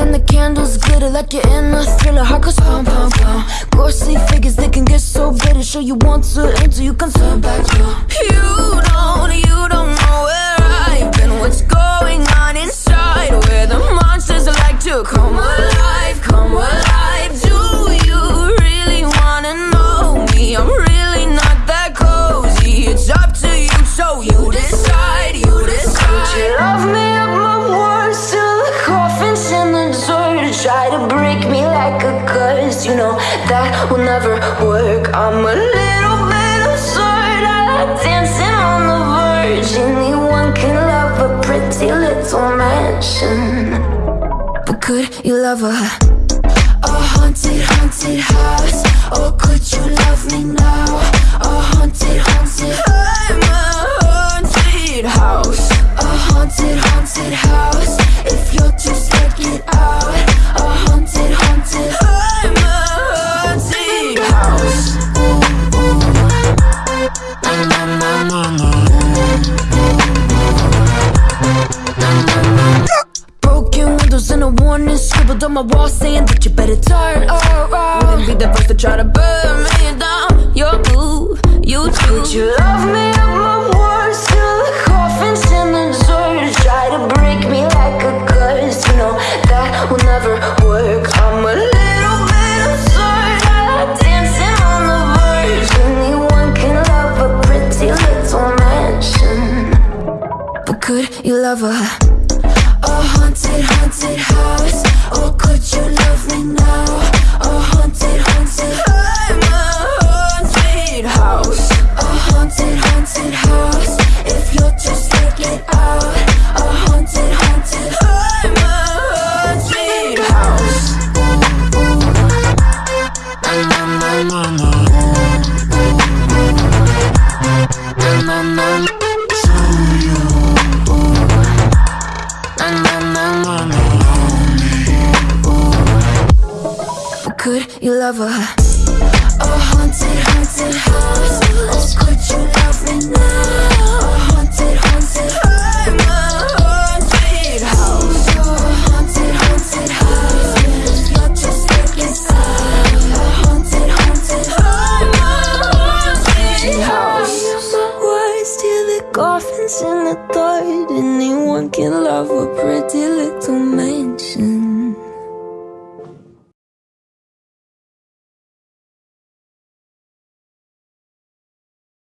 and the candles glitter like you're in a thriller. Heart goes boom boom boom. Ghostly figures, they can get so bitter. Show you want to enter, you can turn back, yo You Try to break me like a curse, you know that will never work. I'm a little bit absurd. I like dancing on the verge. Anyone can love a pretty little mansion. But could you love a Broken windows and a warning scribbled on my wall saying that you better turn around. Wouldn't be the first to try to burn me down. You're boo, you love a? A haunted, haunted house Or could you love me now? A haunted, haunted I'm a haunted house A haunted, haunted house If you're just scared, get out A haunted, haunted I'm a haunted house Na, na, na, na. Na, na, na. Na, could you love a a haunted, haunted house? Or could you love me now? A haunted, haunted. I'm a haunted house. A haunted, haunted house. If you're just scared, out. A haunted, haunted. I'm a haunted house. Till the coffin's in the dirt drunk in love, a pretty little mansion.